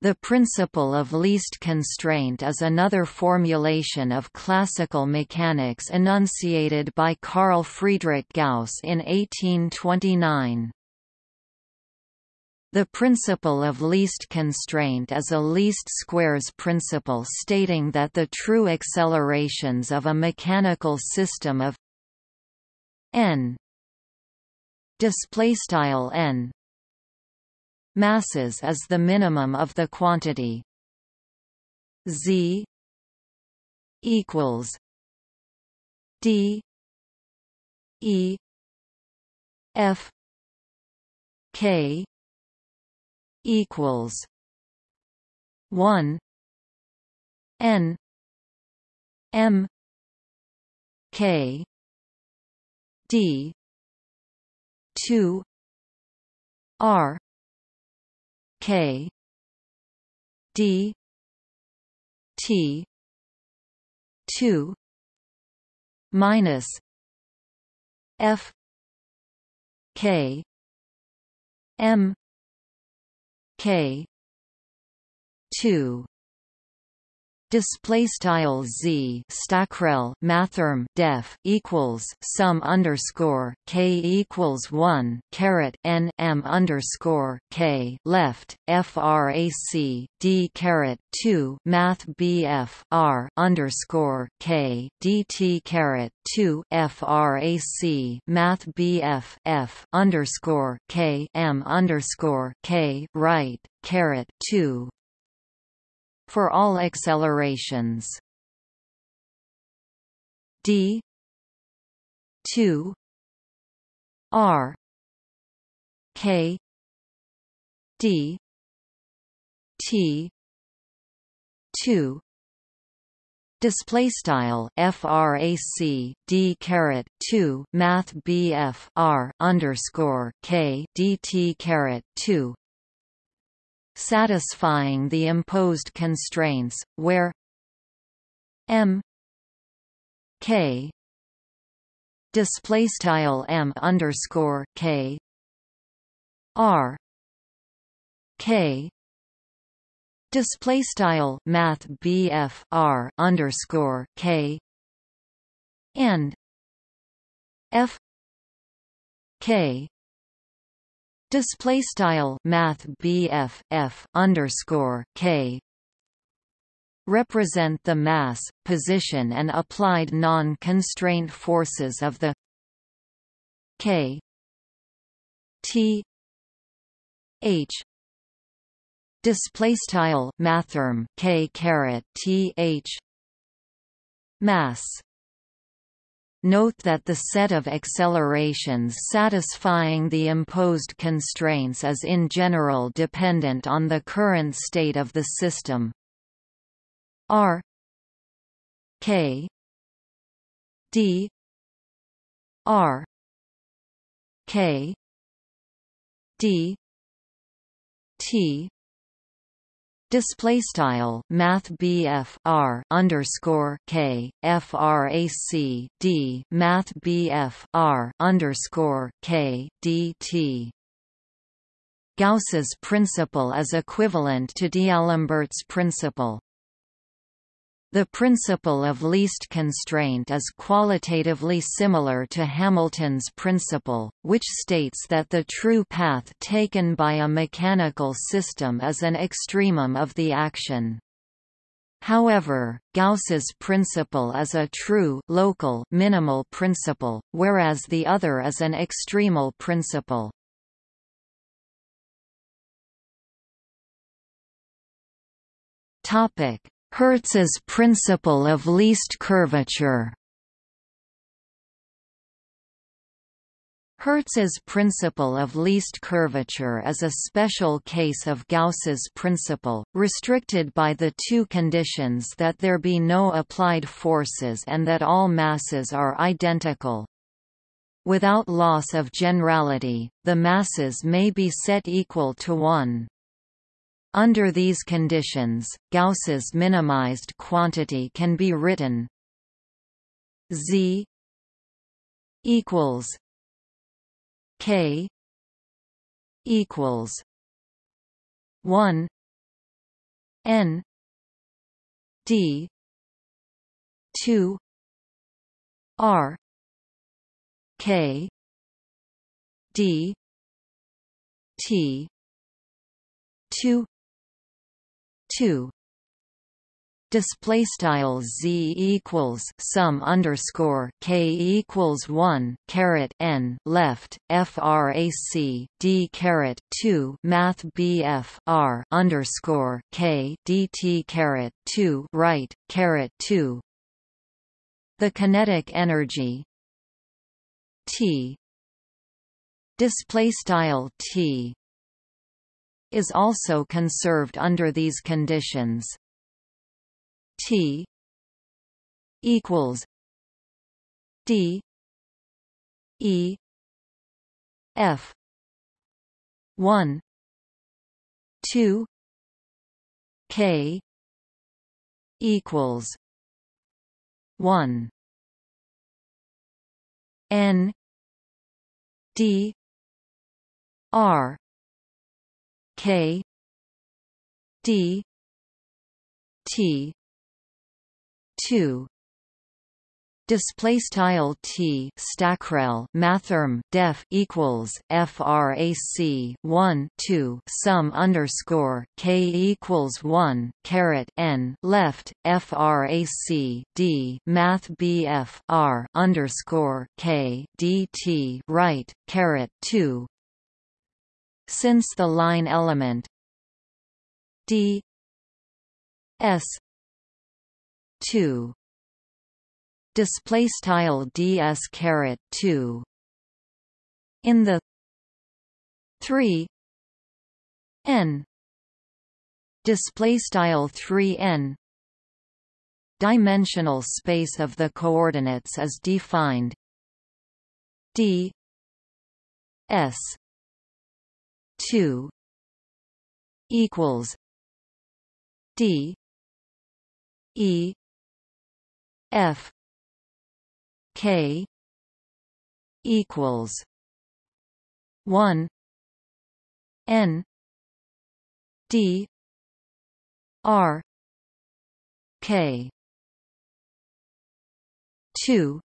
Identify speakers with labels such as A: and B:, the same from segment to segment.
A: The principle of least constraint is another formulation of classical mechanics enunciated by Carl Friedrich Gauss in 1829. The principle of least constraint is a least squares principle stating that the true accelerations of a mechanical system of n displaystyle n masses is the minimum of the quantity. Z equals d e f k equals 1 n m k d 2 r K D T two minus F K M K two display style z stackrel mathrm def equals sum underscore k equals one caret n m underscore k left frac d caret two math bf r underscore k dt caret two frac math bf f underscore k m underscore k right caret two for all accelerations. D 2 r k d t 2 Display style frac d caret 2 math bf r underscore k dt caret 2 satisfying the imposed constraints, where m k display style m underscore k r k display style math bf r underscore k and f k Display style Math BF F underscore K. Represent the mass, position and applied non-constraint forces of the K T H. Display style mathrm K caret T H. Mass Note that the set of accelerations satisfying the imposed constraints is in general dependent on the current state of the system. R K D R K D T Display style Math BF R underscore K FRAC D Math BF R underscore K DT Gauss's principle is equivalent to D'Alembert's principle. The principle of least constraint is qualitatively similar to Hamilton's principle, which states that the true path taken by a mechanical system is an extremum of the action. However, Gauss's principle is a true local minimal principle, whereas the other is an extremal principle. Topic: Hertz's principle of least curvature Hertz's principle of least curvature is a special case of Gauss's principle, restricted by the two conditions that there be no applied forces and that all masses are identical. Without loss of generality, the masses may be set equal to 1. Under these conditions, Gauss's minimized quantity can be written z equals k equals 1 n d 2 r k d t 2 2 display style z equals sum underscore k equals 1 caret n left frac d caret 2 math bf r underscore k dt caret 2 right caret 2 the kinetic energy t. Display style t is also conserved under these conditions. T equals D E F one two K equals one N D R K D T two. Display style t stackrel mathrm def equals frac 1 2 sum underscore k equals 1 caret n left frac d math bf r underscore k dt right caret 2 since the line element. D. S. 2 display style ds caret 2 in the 3 n. Display style 3 n. Dimensional space of the coordinates is defined. D s 2 equals d e F K equals one N D R K two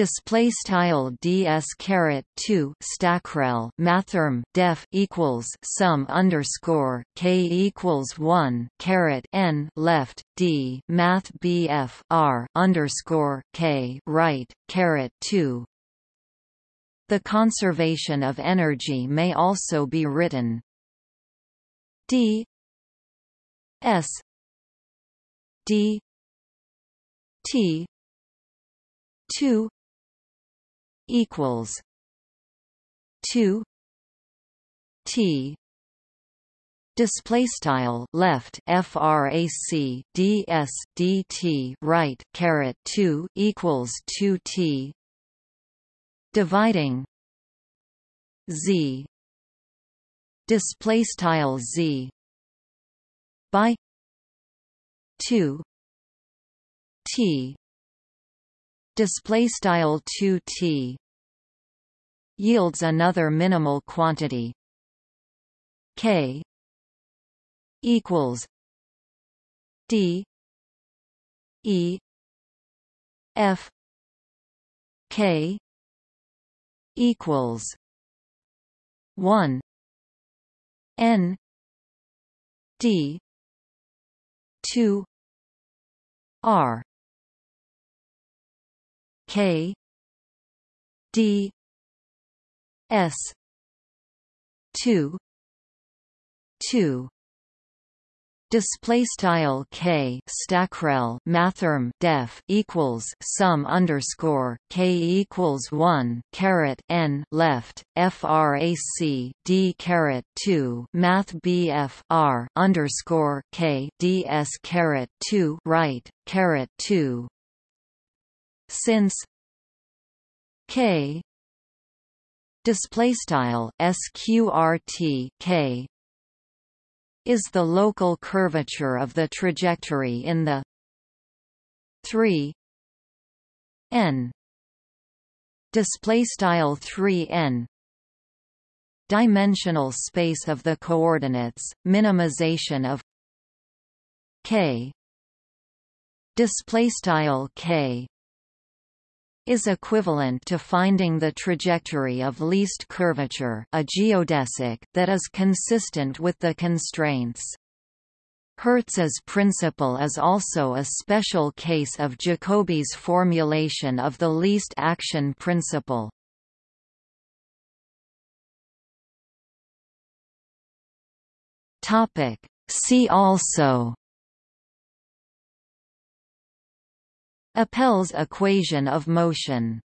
A: display style ds caret 2 stackrel mathrm def equals sum underscore k equals 1 caret n left d math bf r underscore k right caret 2 the conservation of energy may also be written. D s d t 2 equals two T display style left frac ds dt right caret 2 equals 2 t dividing z display style z by 2 t display style 2t yields another minimal quantity. K equals d e f k equals 1 n d 2 r K D S two two. Display style k stackrel mathrm def equals sum underscore k equals 1 caret n left frac d caret 2 math bf r underscore k ds caret 2 right caret 2 since k display style sqrt k is the local curvature of the trajectory in the 3 n display style 3 n dimensional space of the coordinates minimization of k display style k is equivalent to finding the trajectory of least curvature a geodesic that is consistent with the constraints. Hertz's principle is also a special case of Jacobi's formulation of the least action principle. See also Appell's equation of motion